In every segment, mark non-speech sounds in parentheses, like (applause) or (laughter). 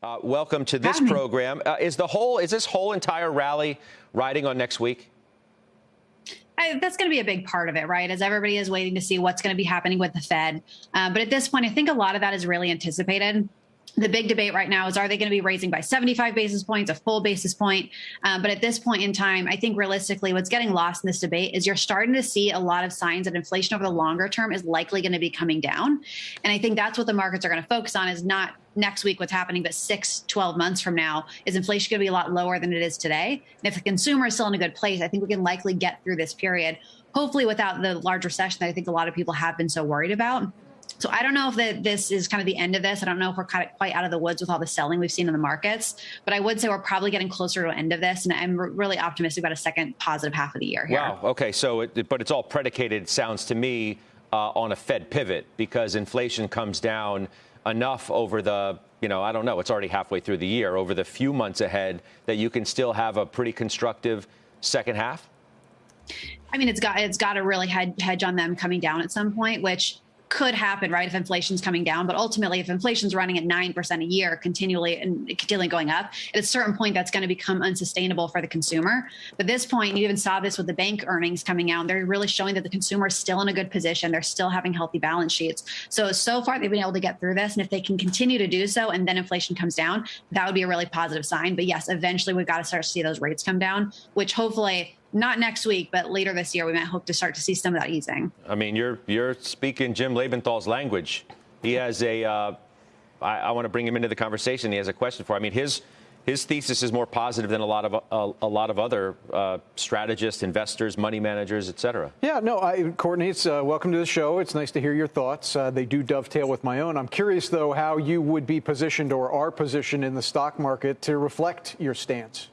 Uh, welcome to this program. Uh, is the whole is this whole entire rally riding on next week? I, that's going to be a big part of it, right? As everybody is waiting to see what's going to be happening with the Fed. Uh, but at this point, I think a lot of that is really anticipated the big debate right now is are they going to be raising by 75 basis points, a full basis point? Um, but at this point in time, I think realistically, what's getting lost in this debate is you're starting to see a lot of signs that inflation over the longer term is likely going to be coming down. And I think that's what the markets are going to focus on is not next week what's happening, but six, 12 months from now, is inflation going to be a lot lower than it is today? And if the consumer is still in a good place, I think we can likely get through this period, hopefully without the large recession that I think a lot of people have been so worried about. So I don't know if that this is kind of the end of this. I don't know if we're kind of quite out of the woods with all the selling we've seen in the markets, but I would say we're probably getting closer to the end of this, and I'm really optimistic about a second positive half of the year. Here. Wow. Okay. So, it, but it's all predicated, sounds to me, uh, on a Fed pivot because inflation comes down enough over the you know, I don't know, it's already halfway through the year, over the few months ahead, that you can still have a pretty constructive second half? I mean, it's got it's got to really hedge on them coming down at some point, which could happen, right, if inflation's coming down. But ultimately, if inflation's running at 9% a year continually and continually going up, at a certain point, that's going to become unsustainable for the consumer. But this point, you even saw this with the bank earnings coming out. They're really showing that the consumer is still in a good position. They're still having healthy balance sheets. So, so far, they've been able to get through this. And if they can continue to do so and then inflation comes down, that would be a really positive sign. But yes, eventually, we've got to start to see those rates come down, which hopefully not next week, but later this year, we might hope to start to see some of that easing. I mean, you're you're speaking Jim Lebenthal's language. He has a. Uh, I, I want to bring him into the conversation. He has a question for. I mean, his his thesis is more positive than a lot of a, a lot of other uh, strategists, investors, money managers, et cetera. Yeah, no, I, Courtney, it's, uh, welcome to the show. It's nice to hear your thoughts. Uh, they do dovetail with my own. I'm curious, though, how you would be positioned or are positioned in the stock market to reflect your stance.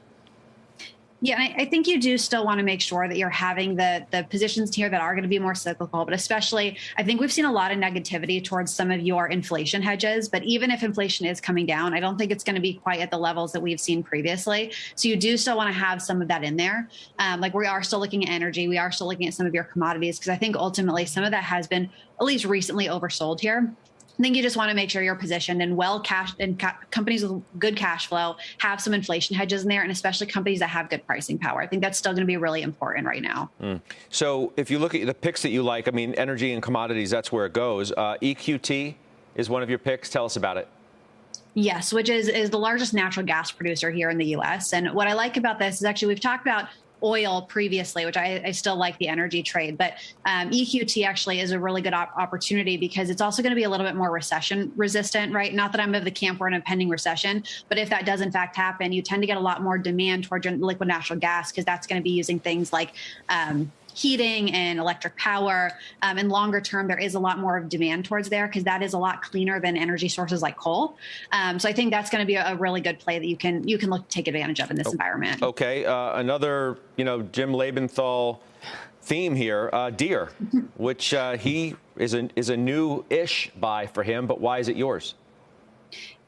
Yeah, I, I, think you do still want to make sure that you're having the the positions here that are going to be more cyclical. But especially, I think we've seen a lot of negativity towards some of your inflation hedges. But even if inflation is coming down, I don't think it's going to be quite at the levels that we've seen previously. So you do still want to have some of that in there. Um, like we are still looking at energy, we are still looking at some of your commodities because I think ultimately some of that has been at least recently oversold here. I think you just want to make sure you're positioned and well cash and ca- companies with good cash flow have some inflation hedges in there, and especially companies that have good pricing power. I think that's still going to be really important right now. Mm. So if you look at the picks that you like, I mean, energy and commodities, that's where it goes. Uh, EQT is one of your picks. Tell us about it. Yes, which is is the largest natural gas producer here in the U.S. And what I like about this is actually we've talked about oil previously, which I, I still like the energy trade. But um, EQT actually is a really good op- opportunity because it's also going to be a little bit more recession resistant, right? Not that I'm of the camp we're in a pending recession, but if that does in fact happen, you tend to get a lot more demand towards liquid natural gas because that's going to be using things like um, heating and electric power. Um, and longer term, there is a lot more of demand towards there because that is a lot cleaner than energy sources like coal. Um, so I think that's going to be a, a, really good play that you can you can look to take advantage of in this oh, environment. Okay, uh, another you know Jim Lebenthal theme here, uh, Deere, (laughs) which uh, he is a is a new-ish buy for him, but why is it yours?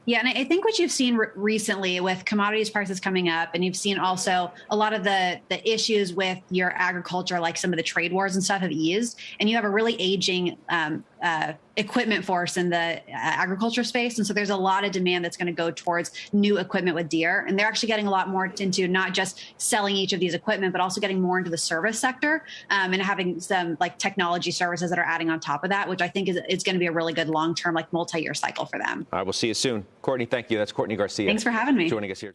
Yeah, and I think what you've seen re- recently with commodities prices coming up, and you've seen also a lot of the the issues with your agriculture, like some of the trade wars and stuff, have eased, and you have a really aging um, uh, equipment force in the uh, agriculture space. And so there's a lot of demand that's going to go towards new equipment with Deere. And they're actually getting a lot more into not just selling each of these equipment, but also getting more into the service sector um, and having some like technology services that are adding on top of that, which I think is, is going to be a really good long term, like multi year cycle for them. All right, we'll see you soon. Courtney, thank you. That's Courtney Garcia. Thanks for having me. Joining us here.